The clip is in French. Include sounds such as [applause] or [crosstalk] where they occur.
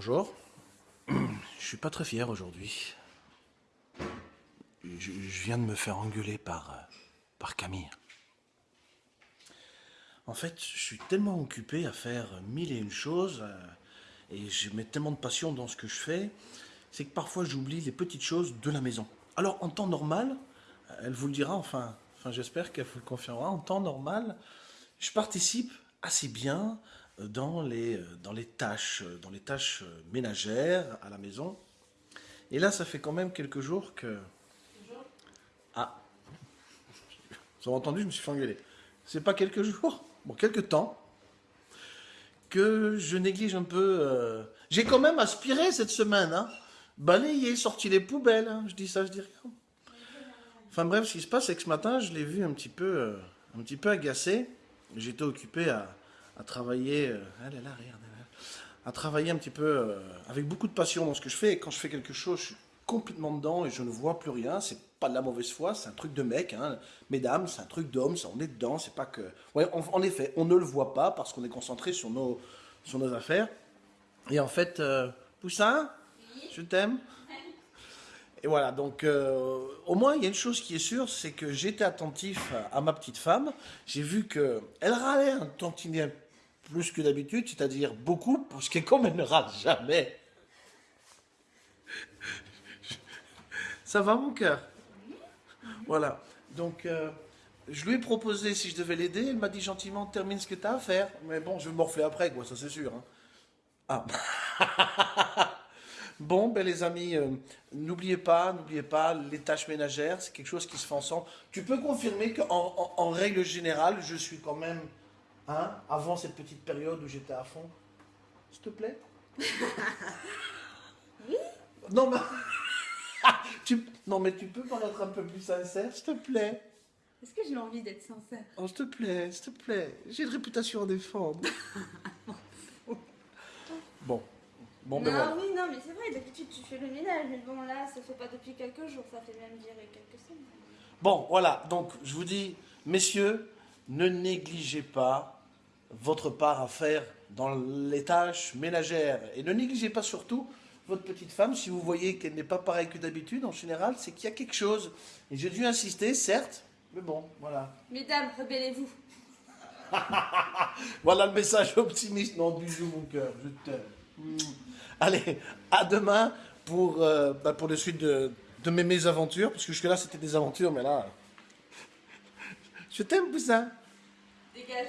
Bonjour. Je suis pas très fier aujourd'hui. Je, viens de me faire engueuler par, euh, par Camille. En fait, je suis tellement occupé à faire mille et une choses, euh, et je mets tellement de passion dans ce que je fais, c'est que parfois j'oublie les petites choses de la maison. Alors en temps normal, elle vous le dira, enfin, enfin j'espère qu'elle vous le confirmera, en temps normal, je participe assez bien dans les, euh, dans les tâches, euh, dans les tâches euh, ménagères à la maison. Et là, ça fait quand même quelques jours que... Ah Vous avez entendu, je me suis fait engueuler. C'est pas quelques jours, bon, quelques temps, que je néglige un peu... J'ai quand même aspiré cette semaine, hein. Balayé, sorti les poubelles, hein. je dis ça, je dis rien. Enfin bref, ce qui se passe, c'est que ce matin, je l'ai vu un petit peu, un petit peu agacé. J'étais occupé à, à travailler... euh, là, regarde. À travailler un petit peu euh, avec beaucoup de passion dans ce que je fais. Et quand je fais quelque chose, je suis complètement dedans et je ne vois plus rien. C'est pas de la mauvaise foi, c'est un truc de mec. Hein. Mesdames, c'est un truc d'homme, on est dedans. C'est pas que... Ouais, en, en effet, on ne le voit pas parce qu'on est concentré sur nos, sur nos affaires. Et en fait, euh, Poussin, je t'aime. Et voilà, donc euh, au moins il y a une chose qui est sûre, c'est que j'étais attentif à, à ma petite femme. J'ai vu que elle râlait un tantinet plus que d'habitude, c'est-à-dire beaucoup, parce que comme elle ne jamais. Ça va mon cœur? Voilà, donc euh, je lui ai proposé si je devais l'aider, elle m'a dit gentiment termine ce que tu as à faire. Mais bon, je vais morfler après, quoi, ça c'est sûr. hein. Ah [laughs] Bon, ben les amis, euh, n'oubliez pas, n'oubliez pas, les tâches ménagères, c'est quelque chose qui se fait ensemble. Tu peux confirmer qu'en en, en règle générale, je suis quand même, hein, avant cette petite période où j'étais à fond. S'il te plaît [laughs] Non, mais... [laughs] tu, non, mais tu peux paraître un peu plus sincère, s'il te plaît Est-ce que j'ai envie d'être sincère? Oh, s'il te plaît, s'il te plaît. J'ai une réputation à défendre. [laughs] bon. Bon, ben Non, voilà. oui, non, mais c'est vrai, d'habitude tu fais le ménage, mais bon, là, ça fait pas depuis quelques jours, ça fait même dire quelques semaines. Bon, voilà, donc je vous dis, messieurs, ne négligez pas votre part à faire dans les tâches ménagères. Et ne négligez pas surtout votre petite femme, si vous voyez qu'elle n'est pas pareille que d'habitude, en général, c'est qu'il y a quelque chose. Et j'ai dû insister, certes, mais bon, voilà. Mesdames, rebellez-vous. [laughs] Voilà le message optimiste. Non, bisous mon cœur, je t'aime. Mm. Allez, à demain pour, euh, bah, pour la suite de, de mes mésaventures, parce que jusque-là c'était des aventures, mais là... [laughs] Je t'aime, Poussin. Dégage.